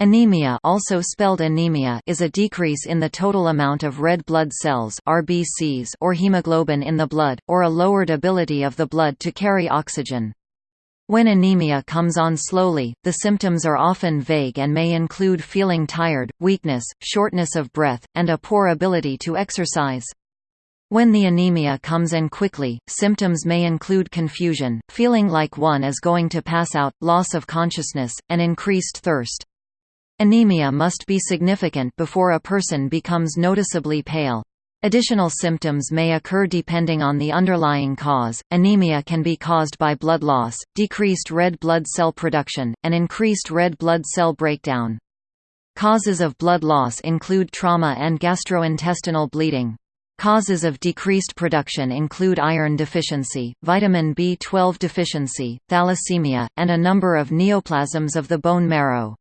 Anemia also spelled anemia is a decrease in the total amount of red blood cells RBCs or hemoglobin in the blood, or a lowered ability of the blood to carry oxygen. When anemia comes on slowly, the symptoms are often vague and may include feeling tired, weakness, shortness of breath, and a poor ability to exercise. When the anemia comes in quickly, symptoms may include confusion, feeling like one is going to pass out, loss of consciousness, and increased thirst. Anemia must be significant before a person becomes noticeably pale. Additional symptoms may occur depending on the underlying cause. Anemia can be caused by blood loss, decreased red blood cell production, and increased red blood cell breakdown. Causes of blood loss include trauma and gastrointestinal bleeding. Causes of decreased production include iron deficiency, vitamin B12 deficiency, thalassemia, and a number of neoplasms of the bone marrow.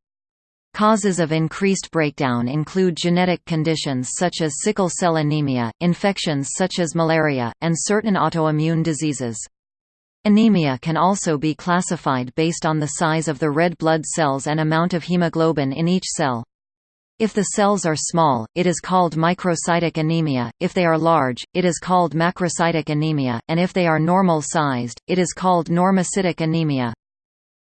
Causes of increased breakdown include genetic conditions such as sickle cell anemia, infections such as malaria, and certain autoimmune diseases. Anemia can also be classified based on the size of the red blood cells and amount of hemoglobin in each cell. If the cells are small, it is called microcytic anemia, if they are large, it is called macrocytic anemia, and if they are normal-sized, it is called normocytic anemia.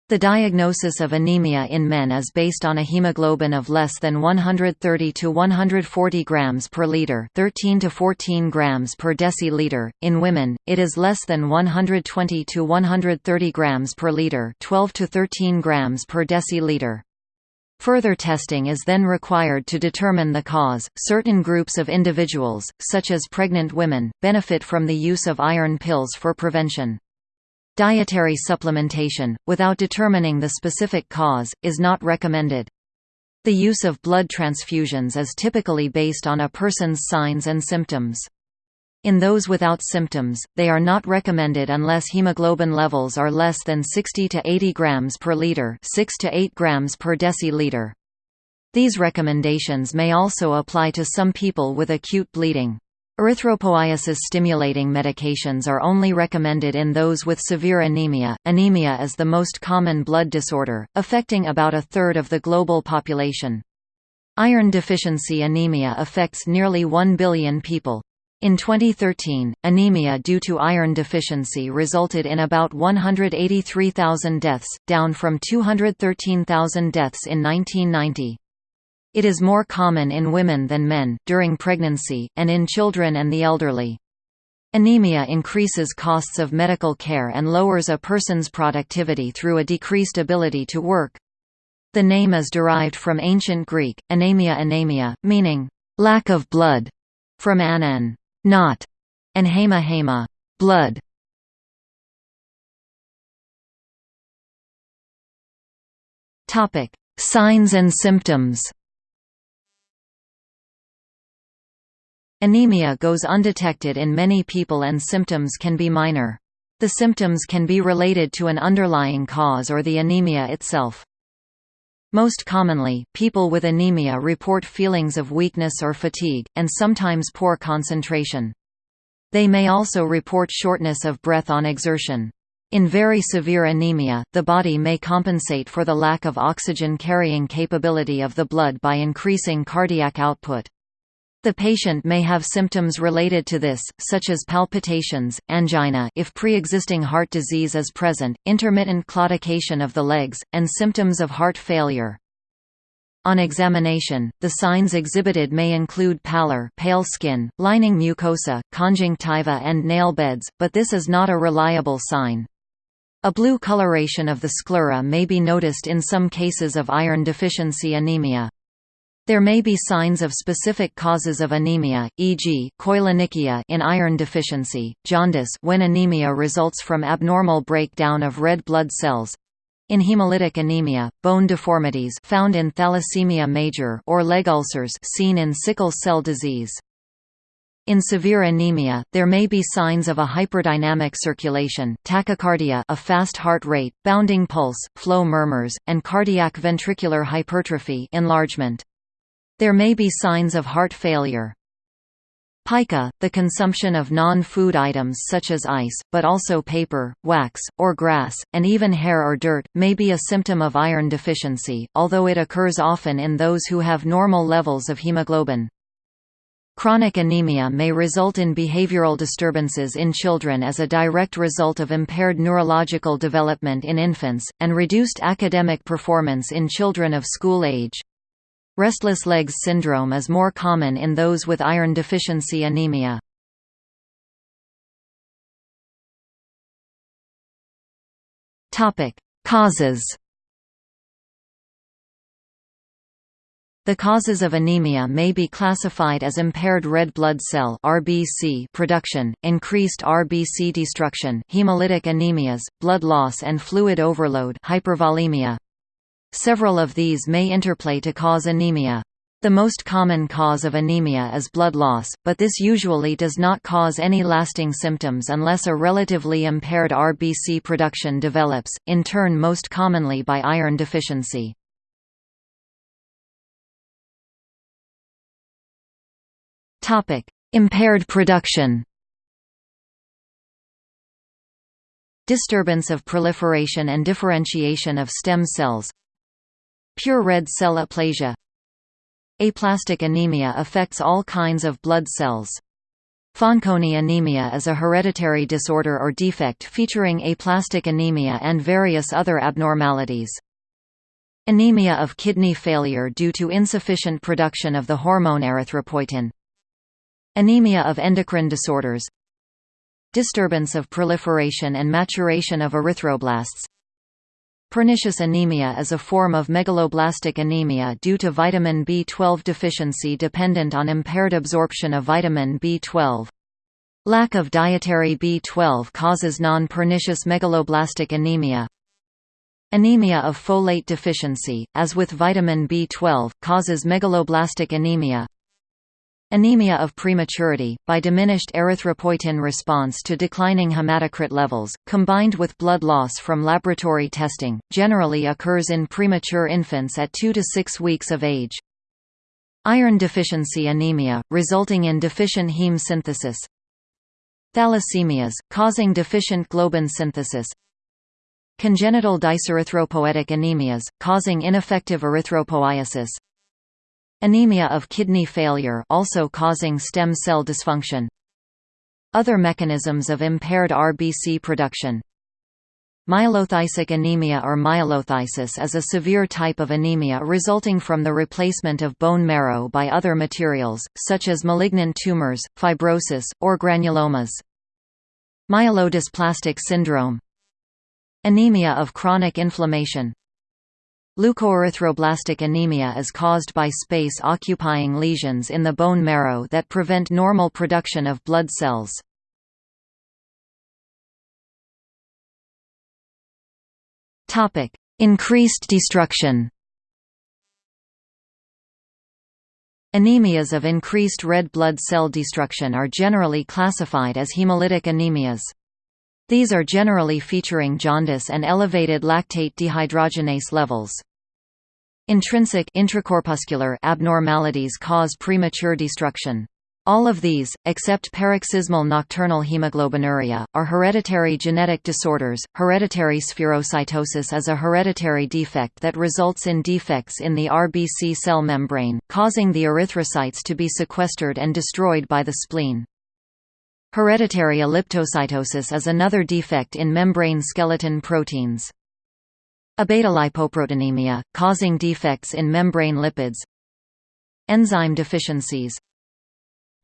The diagnosis of anemia in men is based on a hemoglobin of less than 130 to 140 grams per liter, 13 to 14 grams per deciliter. In women, it is less than 120 to 130 grams per liter, 12 to 13 grams per deciliter. Further testing is then required to determine the cause. Certain groups of individuals, such as pregnant women, benefit from the use of iron pills for prevention. Dietary supplementation, without determining the specific cause, is not recommended. The use of blood transfusions is typically based on a person's signs and symptoms. In those without symptoms, they are not recommended unless hemoglobin levels are less than 60 to 80 grams per liter, 6 to 8 grams per deciliter. These recommendations may also apply to some people with acute bleeding. Erythropoiesis-stimulating medications are only recommended in those with severe anemia. Anemia is the most common blood disorder, affecting about a third of the global population. Iron deficiency anemia affects nearly 1 billion people. In 2013, anemia due to iron deficiency resulted in about 183,000 deaths, down from 213,000 deaths in 1990. It is more common in women than men, during pregnancy, and in children and the elderly. Anemia increases costs of medical care and lowers a person's productivity through a decreased ability to work. The name is derived from ancient Greek, anemia anemia, meaning, lack of blood, from anen, not, and hema hema, blood. Signs and symptoms Anemia goes undetected in many people and symptoms can be minor. The symptoms can be related to an underlying cause or the anemia itself. Most commonly, people with anemia report feelings of weakness or fatigue, and sometimes poor concentration. They may also report shortness of breath on exertion. In very severe anemia, the body may compensate for the lack of oxygen carrying capability of the blood by increasing cardiac output. The patient may have symptoms related to this, such as palpitations, angina if pre-existing heart disease is present, intermittent claudication of the legs, and symptoms of heart failure. On examination, the signs exhibited may include pallor pale skin, lining mucosa, conjunctiva and nail beds, but this is not a reliable sign. A blue coloration of the sclera may be noticed in some cases of iron deficiency anemia. There may be signs of specific causes of anemia, e.g., koilonychia in iron deficiency, jaundice when anemia results from abnormal breakdown of red blood cells, in hemolytic anemia, bone deformities found in thalassemia major or leg ulcers seen in sickle cell disease. In severe anemia, there may be signs of a hyperdynamic circulation, tachycardia a fast heart rate, bounding pulse, flow murmurs, and cardiac ventricular hypertrophy enlargement. There may be signs of heart failure. Pica, the consumption of non-food items such as ice, but also paper, wax, or grass, and even hair or dirt, may be a symptom of iron deficiency, although it occurs often in those who have normal levels of hemoglobin. Chronic anemia may result in behavioral disturbances in children as a direct result of impaired neurological development in infants, and reduced academic performance in children of school age. Restless legs syndrome is more common in those with iron deficiency anemia. Causes The causes of anemia may be classified as impaired red blood cell (RBC) production, increased RBC destruction, hemolytic anemias, blood loss and fluid overload, hypervolemia, Several of these may interplay to cause anemia. The most common cause of anemia is blood loss, but this usually does not cause any lasting symptoms unless a relatively impaired RBC production develops, in turn most commonly by iron deficiency. Impaired production Disturbance of proliferation and differentiation of stem cells Pure red cell aplasia Aplastic anemia affects all kinds of blood cells. Fanconi anemia is a hereditary disorder or defect featuring aplastic anemia and various other abnormalities. Anemia of kidney failure due to insufficient production of the hormone erythropoietin. Anemia of endocrine disorders Disturbance of proliferation and maturation of erythroblasts Pernicious anemia is a form of megaloblastic anemia due to vitamin B12 deficiency dependent on impaired absorption of vitamin B12. Lack of dietary B12 causes non-pernicious megaloblastic anemia. Anemia of folate deficiency, as with vitamin B12, causes megaloblastic anemia. Anemia of prematurity, by diminished erythropoietin response to declining hematocrit levels, combined with blood loss from laboratory testing, generally occurs in premature infants at 2 to 6 weeks of age. Iron deficiency anemia, resulting in deficient heme synthesis. Thalassemias, causing deficient globin synthesis. Congenital dyserythropoietic anemias, causing ineffective erythropoiesis. Anemia of kidney failure also causing stem cell dysfunction. Other mechanisms of impaired RBC production Myelophthisic anemia or myelophthisis is a severe type of anemia resulting from the replacement of bone marrow by other materials, such as malignant tumors, fibrosis, or granulomas. Myelodysplastic syndrome Anemia of chronic inflammation Leukoerythroblastic anemia is caused by space-occupying lesions in the bone marrow that prevent normal production of blood cells. Increased destruction Anemias of increased red blood cell destruction are generally classified as hemolytic anemias. These are generally featuring jaundice and elevated lactate dehydrogenase levels. Intrinsic intracorpuscular abnormalities cause premature destruction. All of these, except paroxysmal nocturnal hemoglobinuria, are hereditary genetic disorders. Hereditary spherocytosis is a hereditary defect that results in defects in the RBC cell membrane, causing the erythrocytes to be sequestered and destroyed by the spleen. Hereditary elliptocytosis is another defect in membrane skeleton proteins. Abetalipoproteinemia, causing defects in membrane lipids. Enzyme deficiencies.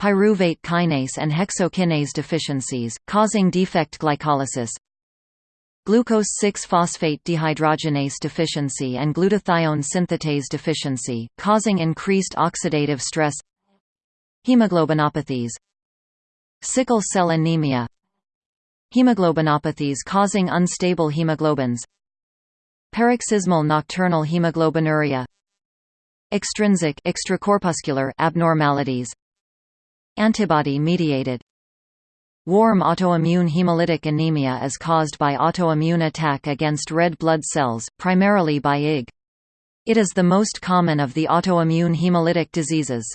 Pyruvate kinase and hexokinase deficiencies, causing defect glycolysis. Glucose 6-phosphate dehydrogenase deficiency and glutathione synthetase deficiency, causing increased oxidative stress. Hemoglobinopathies Sickle cell anemia Hemoglobinopathies causing unstable hemoglobins Paroxysmal nocturnal hemoglobinuria Extrinsic extracorpuscular abnormalities Antibody-mediated Warm autoimmune hemolytic anemia is caused by autoimmune attack against red blood cells, primarily by IG. It is the most common of the autoimmune hemolytic diseases.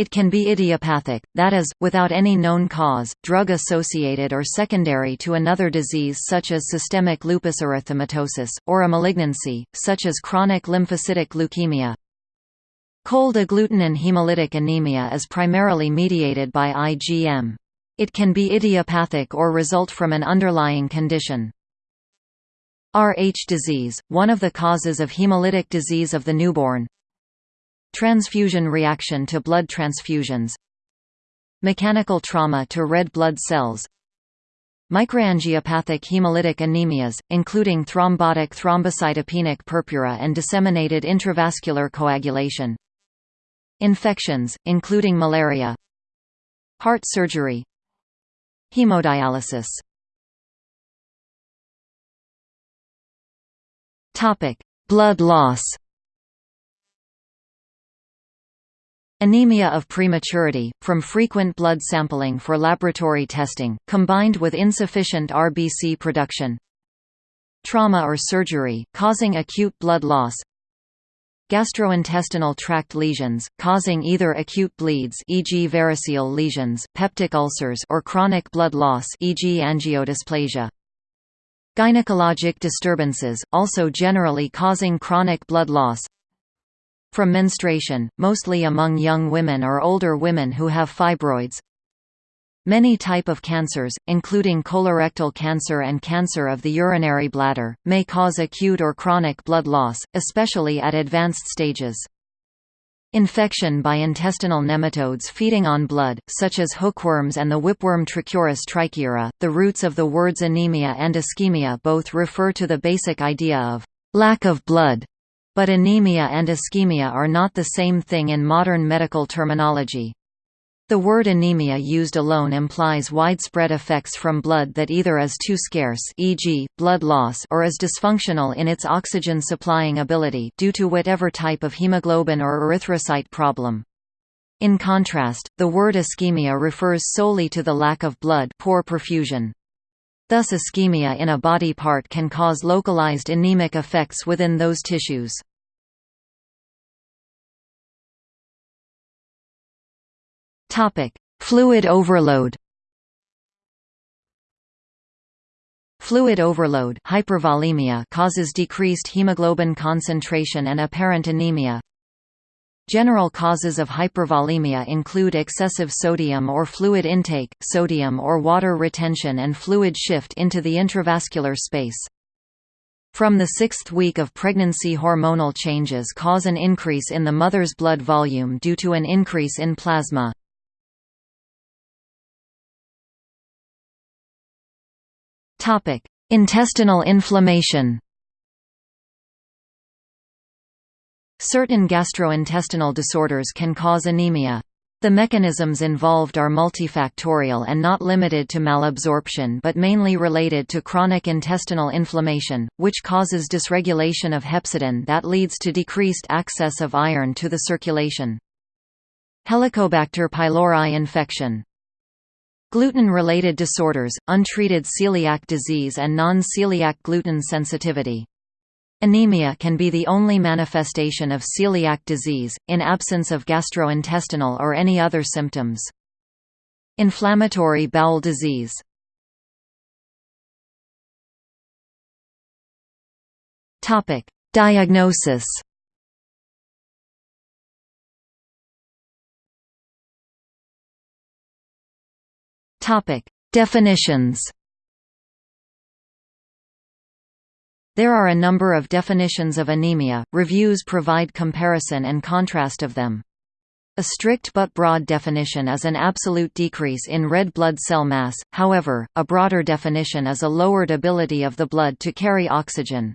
It can be idiopathic, that is, without any known cause, drug-associated or secondary to another disease such as systemic lupus erythematosus, or a malignancy, such as chronic lymphocytic leukemia. Cold agglutinin hemolytic anemia is primarily mediated by IgM. It can be idiopathic or result from an underlying condition. Rh disease, one of the causes of hemolytic disease of the newborn Transfusion reaction to blood transfusions Mechanical trauma to red blood cells Microangiopathic hemolytic anemias, including thrombotic thrombocytopenic purpura and disseminated intravascular coagulation Infections, including malaria Heart surgery Hemodialysis. Blood loss Anemia of prematurity, from frequent blood sampling for laboratory testing, combined with insufficient RBC production Trauma or surgery, causing acute blood loss Gastrointestinal tract lesions, causing either acute bleeds e.g. variceal lesions, peptic ulcers or chronic blood loss e.g. angiodysplasia. Gynecologic disturbances, also generally causing chronic blood loss From menstruation, mostly among young women or older women who have fibroids Many type of cancers, including colorectal cancer and cancer of the urinary bladder, may cause acute or chronic blood loss, especially at advanced stages. Infection by intestinal nematodes feeding on blood, such as hookworms and the whipworm Trichuris trichiura. The roots of the words anemia and ischemia both refer to the basic idea of lack of blood, but anemia and ischemia are not the same thing in modern medical terminology. The word anemia used alone implies widespread effects from blood that either is too scarce e.g., blood loss or is dysfunctional in its oxygen-supplying ability due to whatever type of hemoglobin or erythrocyte problem. In contrast, the word ischemia refers solely to the lack of blood poor perfusion. Thus ischemia in a body part can cause localized anemic effects within those tissues. Fluid overload. Fluid overload hypervolemia causes decreased hemoglobin concentration and apparent anemia. General causes of hypervolemia include excessive sodium or fluid intake, sodium or water retention and fluid shift into the intravascular space. From the sixth week of pregnancy hormonal changes cause an increase in the mother's blood volume due to an increase in plasma. Intestinal inflammation. Certain gastrointestinal disorders can cause anemia. The mechanisms involved are multifactorial and not limited to malabsorption but mainly related to chronic intestinal inflammation, which causes dysregulation of hepcidin that leads to decreased access of iron to the circulation. Helicobacter pylori infection Gluten-related disorders, untreated celiac disease and non-celiac gluten sensitivity. Anemia can be the only manifestation of celiac disease, in absence of gastrointestinal or any other symptoms. Inflammatory bowel disease Diagnosis Topic: Definitions. There are a number of definitions of anemia. Reviews provide comparison and contrast of them. A strict but broad definition is an absolute decrease in red blood cell mass, however, a broader definition is a lowered ability of the blood to carry oxygen.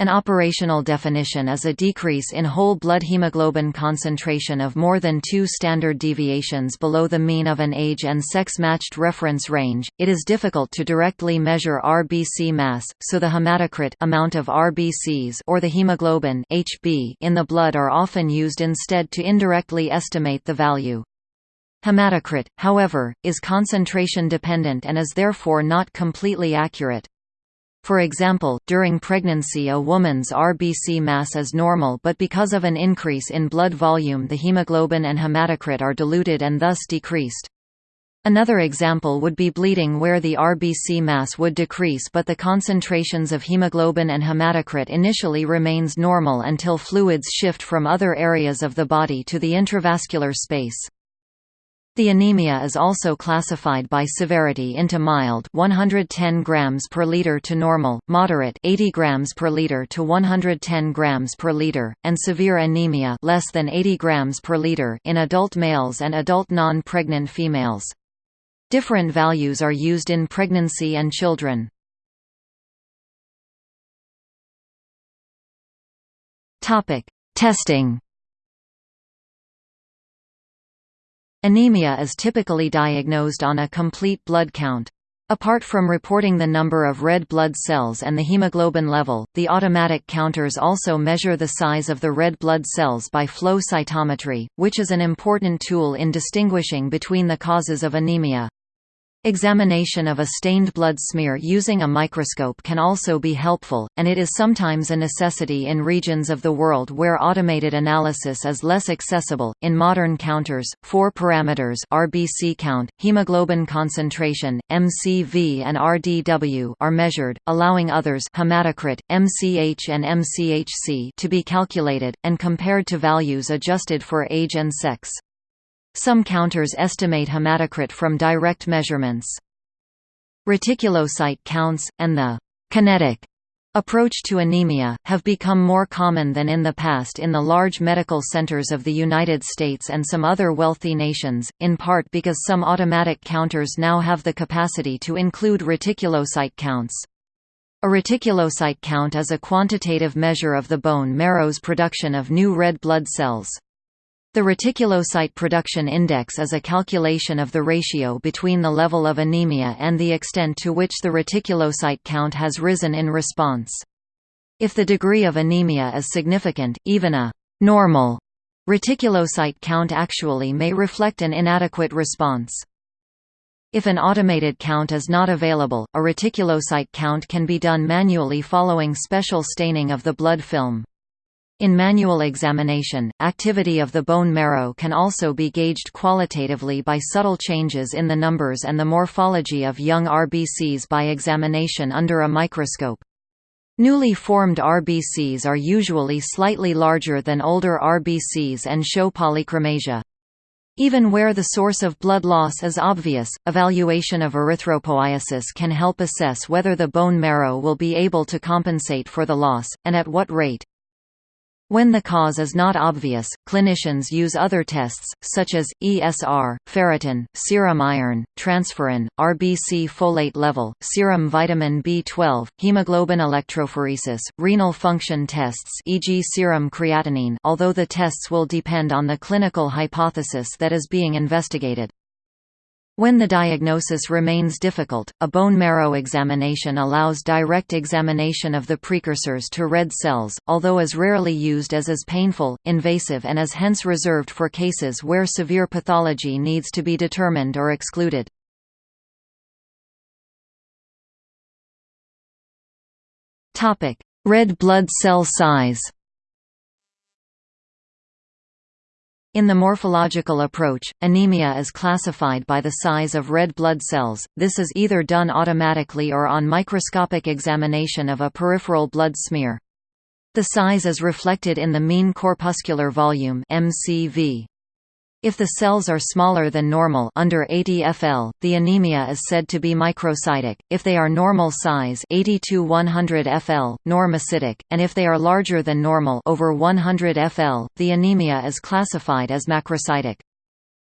An operational definition is a decrease in whole blood hemoglobin concentration of more than two standard deviations below the mean of an age and sex-matched reference range. It is difficult to directly measure RBC mass, so the hematocrit amount of RBCs or the hemoglobin HB in the blood are often used instead to indirectly estimate the value. Hematocrit, however, is concentration dependent and is therefore not completely accurate. For example, during pregnancy a woman's RBC mass is normal but because of an increase in blood volume the hemoglobin and hematocrit are diluted and thus decreased. Another example would be bleeding where the RBC mass would decrease but the concentrations of hemoglobin and hematocrit initially remains normal until fluids shift from other areas of the body to the intravascular space. The anemia is also classified by severity into mild 110 grams per liter to normal, moderate 80 grams per liter to 110 grams per liter, and severe anemia less than 80 grams per liter in adult males and adult non-pregnant females. Different values are used in pregnancy and children. Topic: Testing Anemia is typically diagnosed on a complete blood count. Apart from reporting the number of red blood cells and the hemoglobin level, the automatic counters also measure the size of the red blood cells by flow cytometry, which is an important tool in distinguishing between the causes of anemia. Examination of a stained blood smear using a microscope can also be helpful, and it is sometimes a necessity in regions of the world where automated analysis is less accessible. In modern counters, four parameters RBC count, hemoglobin concentration, MCV and RDW are measured, allowing others hematocrit, MCH and MCHC to be calculated, and compared to values adjusted for age and sex. Some counters estimate hematocrit from direct measurements. Reticulocyte counts, and the «kinetic» approach to anemia, have become more common than in the past in the large medical centers of the United States and some other wealthy nations, in part because some automatic counters now have the capacity to include reticulocyte counts. A reticulocyte count is a quantitative measure of the bone marrow's production of new red blood cells. The reticulocyte production index is a calculation of the ratio between the level of anemia and the extent to which the reticulocyte count has risen in response. If the degree of anemia is significant, even a normal reticulocyte count actually may reflect an inadequate response. If an automated count is not available, a reticulocyte count can be done manually following special staining of the blood film. In manual examination, activity of the bone marrow can also be gauged qualitatively by subtle changes in the numbers and the morphology of young RBCs by examination under a microscope. Newly formed RBCs are usually slightly larger than older RBCs and show polychromasia. Even where the source of blood loss is obvious, evaluation of erythropoiesis can help assess whether the bone marrow will be able to compensate for the loss, and at what rate. When the cause is not obvious, clinicians use other tests, such as, ESR, ferritin, serum iron, transferrin, RBC folate level, serum vitamin B12, hemoglobin electrophoresis, renal function tests e.g. serum creatinine although the tests will depend on the clinical hypothesis that is being investigated. When the diagnosis remains difficult, a bone marrow examination allows direct examination of the precursors to red cells, although is rarely used as is painful, invasive and is hence reserved for cases where severe pathology needs to be determined or excluded. Red blood cell size In the morphological approach, anemia is classified by the size of red blood cells, this is either done automatically or on microscopic examination of a peripheral blood smear. The size is reflected in the mean corpuscular volume MCV. If the cells are smaller than normal under 80 FL, the anemia is said to be microcytic, if they are normal size 80 to 100 FL, normocytic, and if they are larger than normal over 100 FL, the anemia is classified as macrocytic.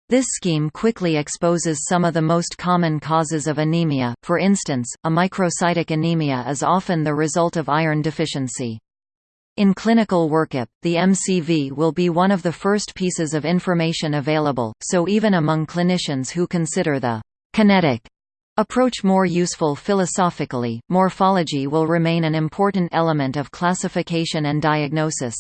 This scheme quickly exposes some of the most common causes of anemia, for instance, a microcytic anemia is often the result of iron deficiency. In clinical workup, the MCV will be one of the first pieces of information available, so even among clinicians who consider the «kinetic» approach more useful philosophically, morphology will remain an important element of classification and diagnosis.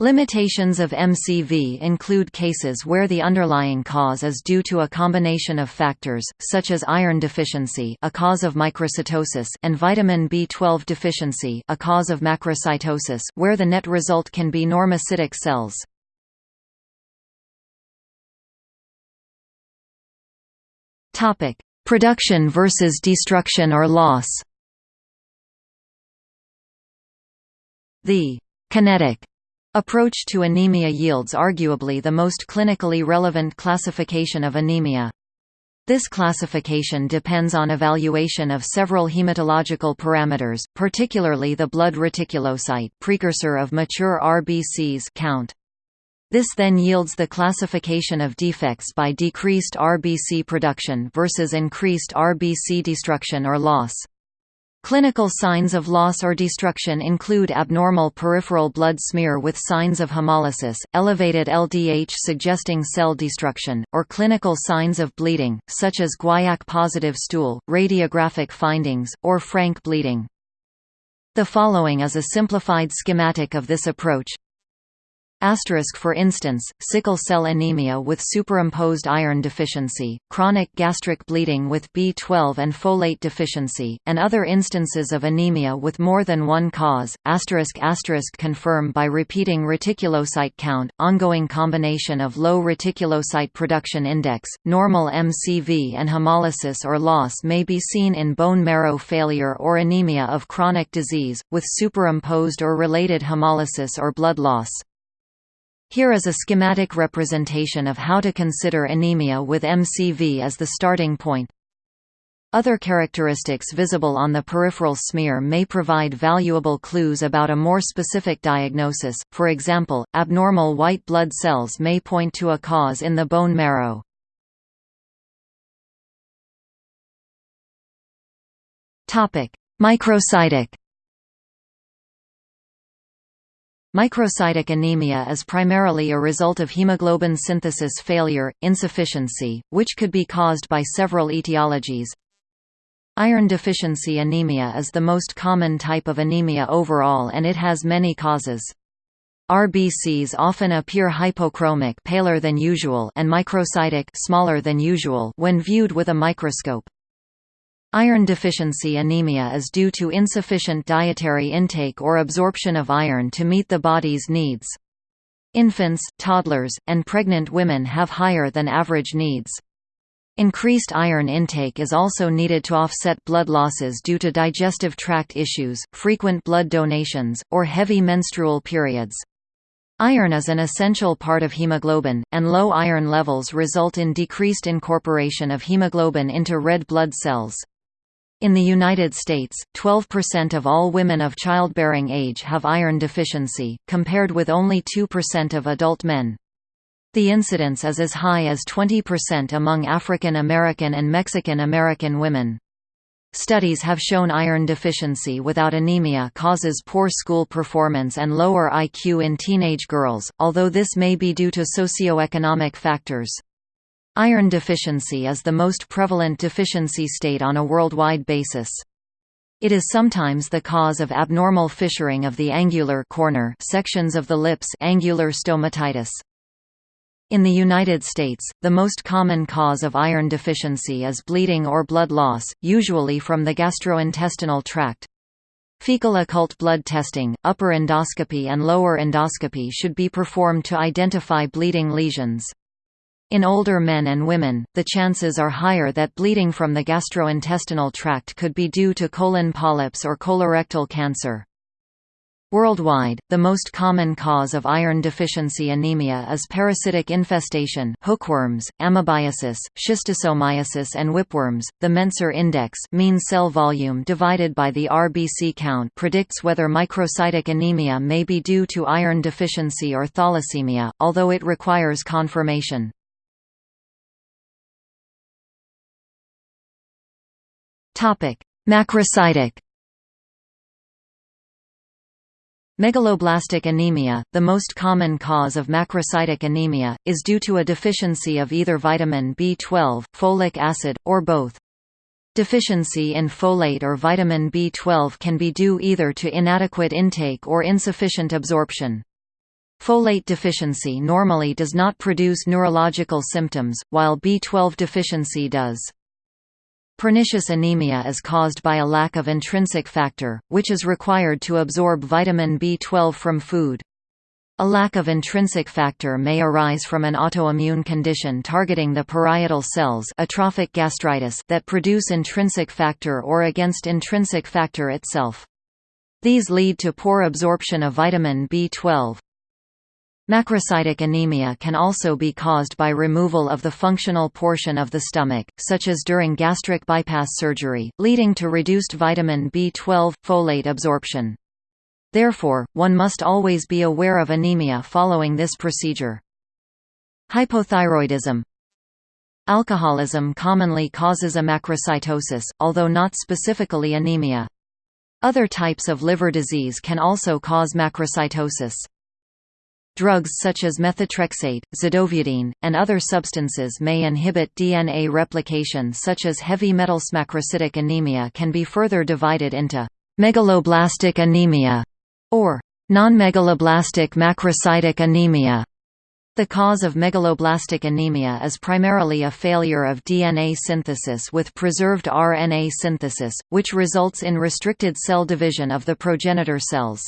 Limitations of MCV include cases where the underlying cause is due to a combination of factors, such as iron deficiency a cause of microcytosis and vitamin B12 deficiency a cause of macrocytosis where the net result can be normocytic cells. Production versus destruction or loss The kinetic Approach to anemia yields arguably the most clinically relevant classification of anemia. This classification depends on evaluation of several hematological parameters, particularly the blood reticulocyte precursor of mature RBCs count. This then yields the classification of defects by decreased RBC production versus increased RBC destruction or loss. Clinical signs of loss or destruction include abnormal peripheral blood smear with signs of hemolysis, elevated LDH suggesting cell destruction, or clinical signs of bleeding, such as guaiac-positive stool, radiographic findings, or frank bleeding. The following is a simplified schematic of this approach. Asterisk for instance, sickle cell anemia with superimposed iron deficiency, chronic gastric bleeding with B12 and folate deficiency, and other instances of anemia with more than one cause. Asterisk asterisk confirm by repeating reticulocyte count, ongoing combination of low reticulocyte production index, normal MCV and hemolysis or loss may be seen in bone marrow failure or anemia of chronic disease, with superimposed or related hemolysis or blood loss. Here is a schematic representation of how to consider anemia with MCV as the starting point. Other characteristics visible on the peripheral smear may provide valuable clues about a more specific diagnosis, for example, abnormal white blood cells may point to a cause in the bone marrow. Microcytic Microcytic anemia is primarily a result of hemoglobin synthesis failure, insufficiency, which could be caused by several etiologies. Iron deficiency anemia is the most common type of anemia overall and it has many causes. RBCs often appear hypochromic paler than usual and microcytic smaller than usual when viewed with a microscope. Iron deficiency anemia is due to insufficient dietary intake or absorption of iron to meet the body's needs. Infants, toddlers, and pregnant women have higher than average needs. Increased iron intake is also needed to offset blood losses due to digestive tract issues, frequent blood donations, or heavy menstrual periods. Iron is an essential part of hemoglobin, and low iron levels result in decreased incorporation of hemoglobin into red blood cells. In the United States, 12% of all women of childbearing age have iron deficiency, compared with only 2% of adult men. The incidence is as high as 20% among African American and Mexican American women. Studies have shown iron deficiency without anemia causes poor school performance and lower IQ in teenage girls, although this may be due to socioeconomic factors. Iron deficiency is the most prevalent deficiency state on a worldwide basis. It is sometimes the cause of abnormal fissuring of the angular corner sections of the lips angular stomatitis. In the United States, the most common cause of iron deficiency is bleeding or blood loss, usually from the gastrointestinal tract. Fecal occult blood testing, upper endoscopy and lower endoscopy should be performed to identify bleeding lesions. In older men and women, the chances are higher that bleeding from the gastrointestinal tract could be due to colon polyps or colorectal cancer. Worldwide, the most common cause of iron deficiency anemia is parasitic infestation hookworms, amoebiasis, schistosomiasis and whipworms. The Mentzer index mean cell volume divided by the RBC count predicts whether microcytic anemia may be due to iron deficiency or thalassemia, although it requires confirmation. Topic: Macrocytic Megaloblastic anemia, the most common cause of macrocytic anemia, is due to a deficiency of either vitamin B12, folic acid, or both. Deficiency in folate or vitamin B12 can be due either to inadequate intake or insufficient absorption. Folate deficiency normally does not produce neurological symptoms, while B12 deficiency does. Pernicious anemia is caused by a lack of intrinsic factor, which is required to absorb vitamin B12 from food. A lack of intrinsic factor may arise from an autoimmune condition targeting the parietal cells atrophic gastritis that produce intrinsic factor or against intrinsic factor itself. These lead to poor absorption of vitamin B12. Macrocytic anemia can also be caused by removal of the functional portion of the stomach, such as during gastric bypass surgery, leading to reduced vitamin B12 folate absorption. Therefore, one must always be aware of anemia following this procedure. Hypothyroidism Alcoholism commonly causes a macrocytosis, although not specifically anemia. Other types of liver disease can also cause macrocytosis. Drugs such as methotrexate, zidovudine, and other substances may inhibit DNA replication such as heavy metals. Macrocytic anemia can be further divided into megaloblastic anemia or non-megaloblastic macrocytic anemia. The cause of megaloblastic anemia is primarily a failure of DNA synthesis with preserved RNA synthesis, which results in restricted cell division of the progenitor cells.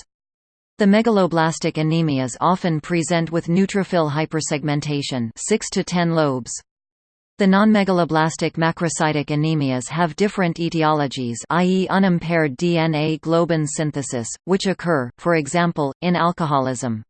The megaloblastic anemias often present with neutrophil hypersegmentation 6 to 10 lobes. The non-megaloblastic macrocytic anemias have different etiologies i.e. unimpaired DNA globin synthesis, which occur, for example, in alcoholism.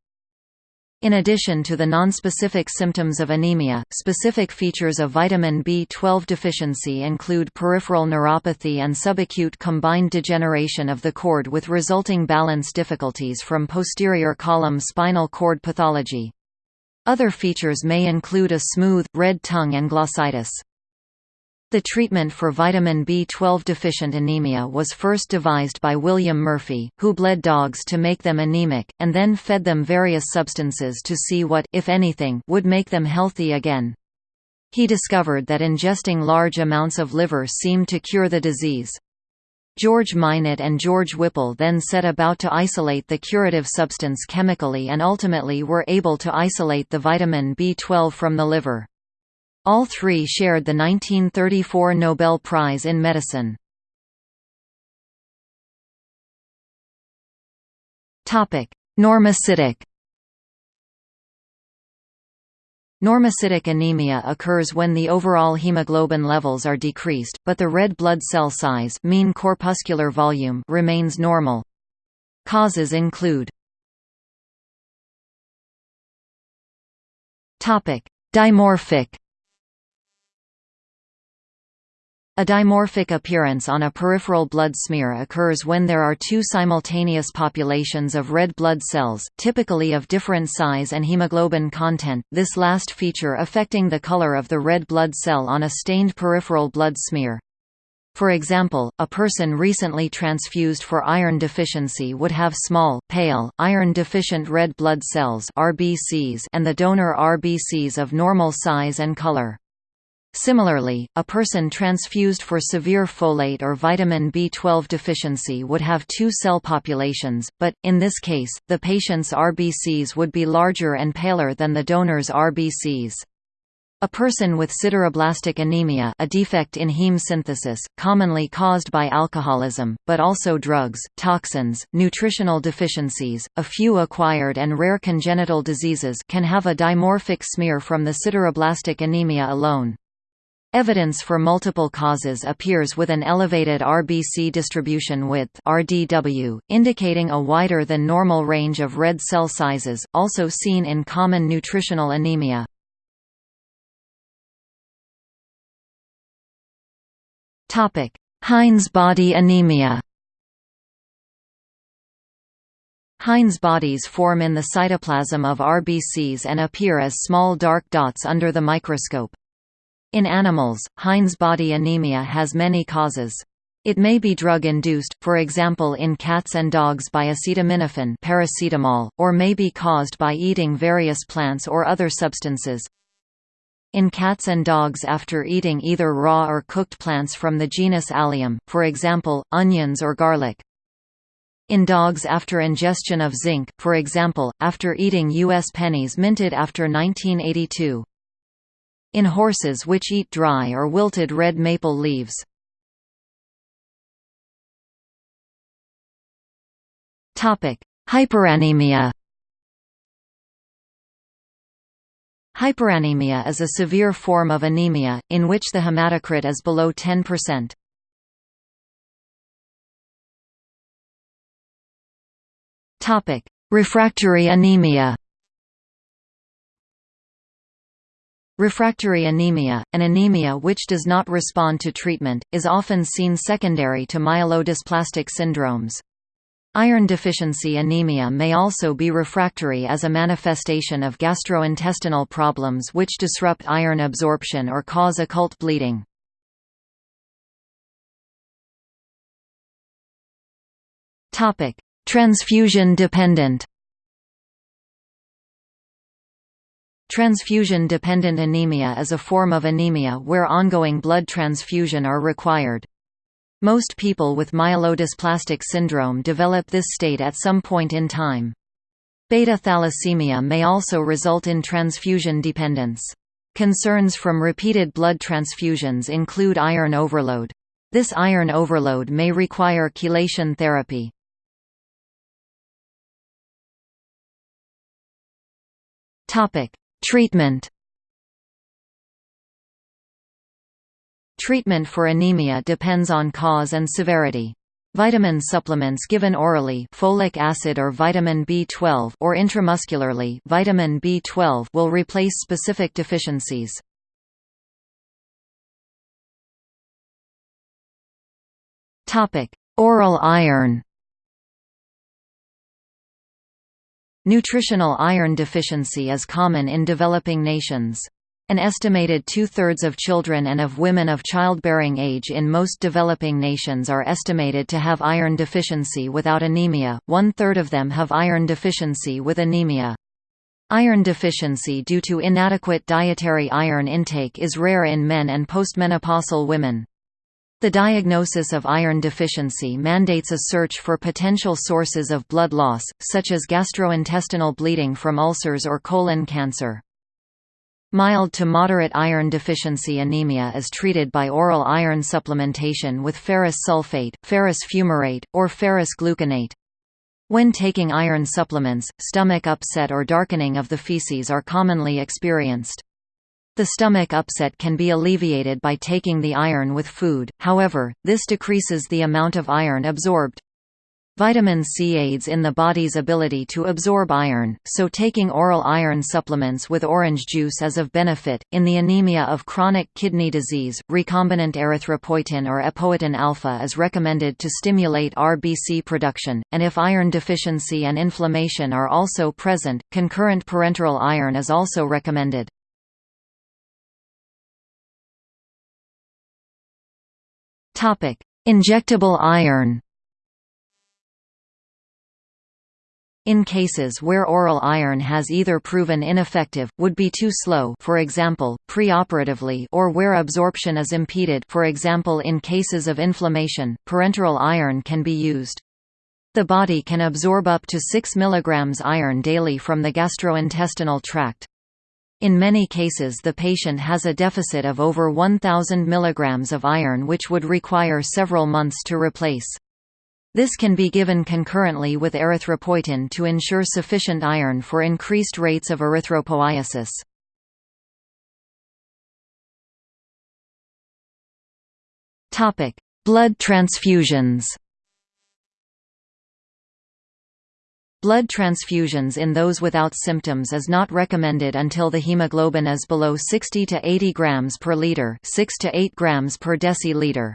In addition to the nonspecific symptoms of anemia, specific features of vitamin B12 deficiency include peripheral neuropathy and subacute combined degeneration of the cord with resulting balance difficulties from posterior column spinal cord pathology. Other features may include a smooth, red tongue and glossitis. The treatment for vitamin B12 deficient anemia was first devised by William Murphy, who bled dogs to make them anemic, and then fed them various substances to see what if anything, would make them healthy again. He discovered that ingesting large amounts of liver seemed to cure the disease. George Minot and George Whipple then set about to isolate the curative substance chemically and ultimately were able to isolate the vitamin B12 from the liver. All three shared the 1934 Nobel Prize in Medicine. Normocytic Normocytic anemia occurs when the overall hemoglobin levels are decreased, but the red blood cell size mean corpuscular volume remains normal. Causes include Dimorphic A dimorphic appearance on a peripheral blood smear occurs when there are two simultaneous populations of red blood cells, typically of different size and hemoglobin content, this last feature affecting the color of the red blood cell on a stained peripheral blood smear. For example, a person recently transfused for iron deficiency would have small, pale, iron-deficient red blood cells RBCs and the donor RBCs of normal size and color. Similarly, a person transfused for severe folate or vitamin B12 deficiency would have two cell populations, but, in this case, the patient's RBCs would be larger and paler than the donor's RBCs. A person with sideroblastic anemia a defect in heme synthesis, commonly caused by alcoholism, but also drugs, toxins, nutritional deficiencies, a few acquired and rare congenital diseases can have a dimorphic smear from the sideroblastic anemia alone. Evidence for multiple causes appears with an elevated RBC distribution width RDW, indicating a wider than normal range of red cell sizes, also seen in common nutritional anemia. Heinz body anemia Heinz bodies form in the cytoplasm of RBCs and appear as small dark dots under the microscope. In animals, Heinz body anemia has many causes. It may be drug-induced, for example in cats and dogs by acetaminophen paracetamol, or may be caused by eating various plants or other substances. In cats and dogs after eating either raw or cooked plants from the genus Allium, for example, onions or garlic. In dogs after ingestion of zinc, for example, after eating U.S. pennies minted after 1982. In horses which eat dry or wilted red maple leaves. Hyperanemia Hyperanemia is a severe form of anemia, in which the hematocrit is below 10%. Topic: Refractory anemia. Refractory anemia, an anemia which does not respond to treatment, is often seen secondary to myelodysplastic syndromes. Iron deficiency anemia may also be refractory as a manifestation of gastrointestinal problems which disrupt iron absorption or cause occult bleeding. Topic: Transfusion-dependent Transfusion-dependent anemia is a form of anemia where ongoing blood transfusion are required. Most people with myelodysplastic syndrome develop this state at some point in time. Beta thalassemia may also result in transfusion dependence. Concerns from repeated blood transfusions include iron overload. This iron overload may require chelation therapy. Topic: Treatment. Treatment for anemia depends on cause and severity. Vitamin supplements given orally folic acid or vitamin B12 or intramuscularly vitamin B12 will replace specific deficiencies. Topic: Oral iron. Nutritional iron deficiency is common in developing nations. An estimated two-thirds of children and of women of childbearing age in most developing nations are estimated to have iron deficiency without anemia, one-third of them have iron deficiency with anemia. Iron deficiency due to inadequate dietary iron intake is rare in men and postmenopausal women. The diagnosis of iron deficiency mandates a search for potential sources of blood loss, such as gastrointestinal bleeding from ulcers or colon cancer. Mild to moderate iron deficiency anemia is treated by oral iron supplementation with ferrous sulfate, ferrous fumarate, or ferrous gluconate. When taking iron supplements, stomach upset or darkening of the feces are commonly experienced. The stomach upset can be alleviated by taking the iron with food, however, this decreases the amount of iron absorbed. Vitamin C aids in the body's ability to absorb iron, so taking oral iron supplements with orange juice is of benefit. In the anemia of chronic kidney disease, recombinant erythropoietin or epoetin alpha is recommended to stimulate RBC production, and if iron deficiency and inflammation are also present, concurrent parenteral iron is also recommended. Topic: Injectable iron. In cases where oral iron has either proven ineffective, would be too slow for example, preoperatively or where absorption is impeded for example in cases of inflammation, parenteral iron can be used. The body can absorb up to 6 mg iron daily from the gastrointestinal tract. In many cases the patient has a deficit of over 1,000 mg of iron which would require several months to replace. This can be given concurrently with erythropoietin to ensure sufficient iron for increased rates of erythropoiesis. Blood transfusions Blood transfusions in those without symptoms is not recommended until the hemoglobin is below 60 to 80 grams per liter, 6 to 8 grams per deciliter.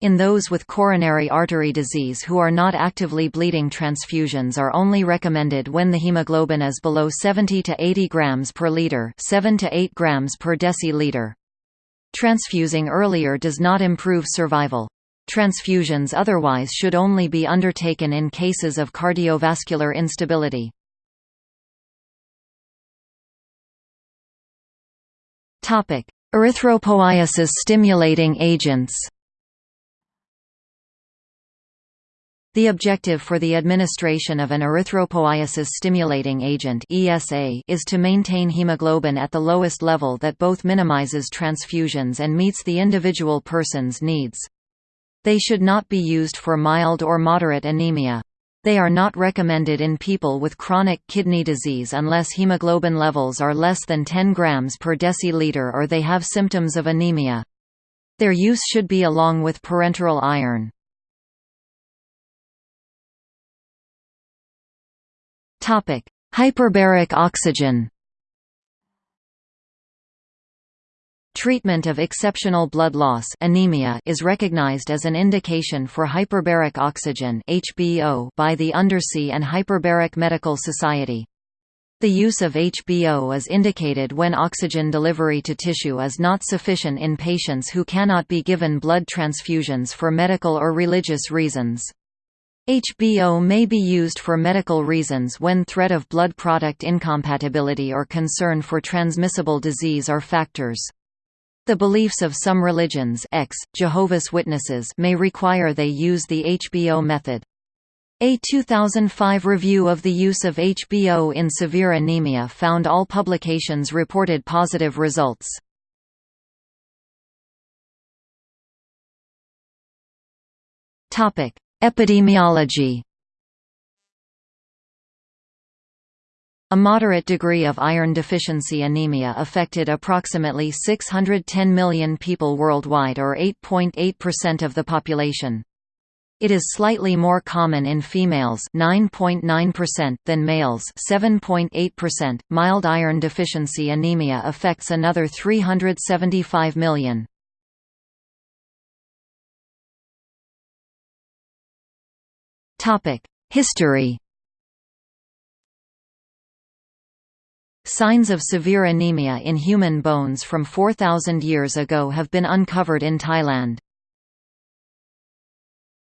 In those with coronary artery disease who are not actively bleeding transfusions are only recommended when the hemoglobin is below 70 to 80 grams per liter, 7 to 8 grams per deciliter. Transfusing earlier does not improve survival. Transfusions otherwise should only be undertaken in cases of cardiovascular instability. Erythropoiesis stimulating agents The objective for the administration of an erythropoiesis-stimulating agent (ESA) is to maintain hemoglobin at the lowest level that both minimizes transfusions and meets the individual person's needs. They should not be used for mild or moderate anemia. They are not recommended in people with chronic kidney disease unless hemoglobin levels are less than 10 grams per deciliter or they have symptoms of anemia. Their use should be along with parenteral iron. Hyperbaric oxygen. Treatment of exceptional blood loss anemia is recognized as an indication for hyperbaric oxygen (HBO) by the Undersea and Hyperbaric Medical Society. The use of HBO is indicated when oxygen delivery to tissue is not sufficient in patients who cannot be given blood transfusions for medical or religious reasons. HBO may be used for medical reasons when threat of blood product incompatibility or concern for transmissible disease are factors. The beliefs of some religions ex, Jehovah's Witnesses may require they use the HBO method. A 2005 review of the use of HBO in severe anemia found all publications reported positive results. Epidemiology A moderate degree of iron deficiency anemia affected approximately 610 million people worldwide or 8.8% of the population. It is slightly more common in females 9.9% than males 7.8%. Mild iron deficiency anemia affects another 375 million. History Signs of severe anemia in human bones from 4,000 years ago have been uncovered in Thailand.